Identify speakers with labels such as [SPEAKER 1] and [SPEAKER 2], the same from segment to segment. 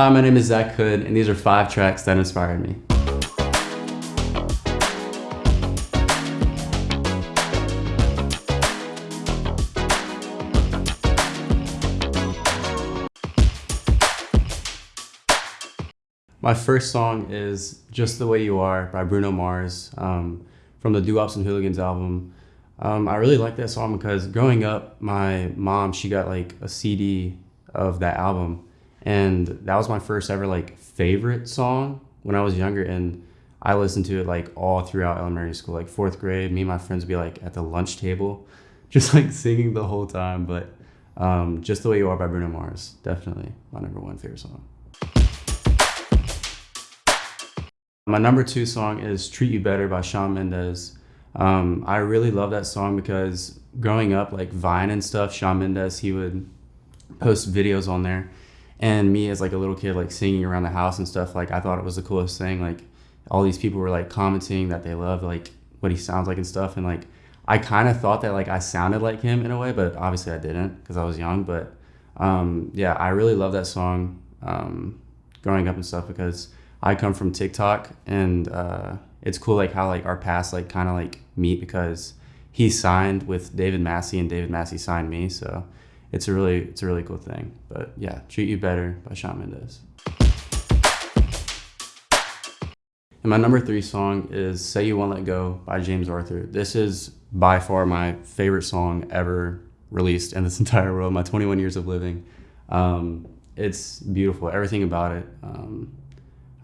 [SPEAKER 1] Hi, my name is Zach Hood, and these are five tracks that inspired me. My first song is Just the Way You Are by Bruno Mars um, from the Doo-Wops and Hooligans album. Um, I really like that song because growing up, my mom, she got like a CD of that album. And that was my first ever like favorite song when I was younger. And I listened to it like all throughout elementary school, like fourth grade. Me and my friends would be like at the lunch table, just like singing the whole time. But um, Just the Way You Are by Bruno Mars, definitely my number one favorite song. My number two song is Treat You Better by Shawn Mendes. Um, I really love that song because growing up, like Vine and stuff, Shawn Mendes, he would post videos on there. And me as like a little kid, like singing around the house and stuff, like I thought it was the coolest thing. Like all these people were like commenting that they love like what he sounds like and stuff. And like I kind of thought that like I sounded like him in a way, but obviously I didn't because I was young. But um, yeah, I really love that song um, growing up and stuff because I come from TikTok, and uh, it's cool like how like our paths like kind of like meet because he signed with David Massey, and David Massey signed me, so it's a really it's a really cool thing. But yeah, treat you better by Shawn Mendes. And my number three song is Say You Won't Let Go by James Arthur. This is by far my favorite song ever released in this entire world, my 21 years of living. Um, it's beautiful, everything about it. Um,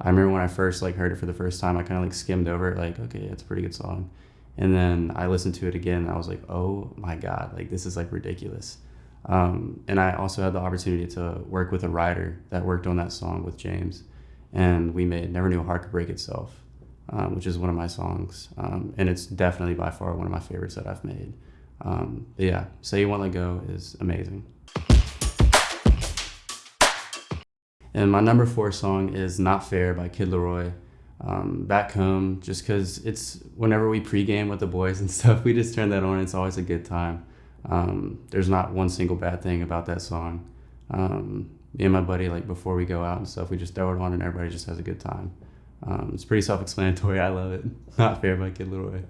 [SPEAKER 1] I remember when I first like heard it for the first time, I kind of like skimmed over it, like, okay, it's a pretty good song. And then I listened to it again, I was like, oh my god, like this is like ridiculous. Um, and I also had the opportunity to work with a writer that worked on that song with James, and we made "Never Knew a Heart Could Break Itself," um, which is one of my songs, um, and it's definitely by far one of my favorites that I've made. Um, but yeah, "Say You Won't Let Go" is amazing. And my number four song is Not Fair by Kid LAROI. Um, back home, just because it's whenever we pregame with the boys and stuff, we just turn that on. It's always a good time. Um, there's not one single bad thing about that song. Um, me and my buddy, like before we go out and stuff, we just throw it on and everybody just has a good time. Um, it's pretty self-explanatory. I love it. Not Fair by Kid LAROI.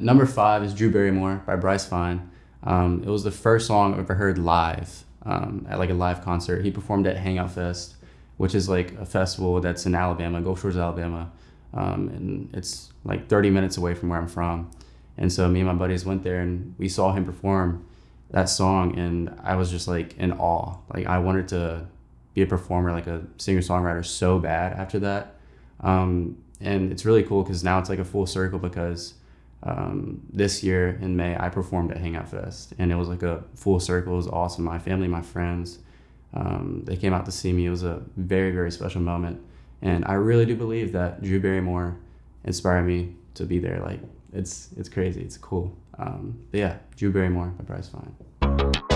[SPEAKER 1] Number five is Drew Barrymore by Bryce Vine. Um, it was the first song I ever heard live um, at like a live concert. He performed at Hangout Fest, which is like a festival that's in Alabama, Gulf Shores, Alabama. Um, and it's like 30 minutes away from where I'm from. And so me and my buddies went there and we saw him perform that song and I was just like in awe. Like I wanted to be a performer, like a singer songwriter so bad after that. Um, and it's really cool because now it's like a full circle because um, this year in May, I performed at Hangout Fest, and it was like a full circle. It was awesome. My family, my friends, um, they came out to see me. It was a very, very special moment, and I really do believe that Drew Barrymore inspired me to be there. Like it's it's crazy. It's cool. Um, but yeah, Drew Barrymore, My Bryce Vine.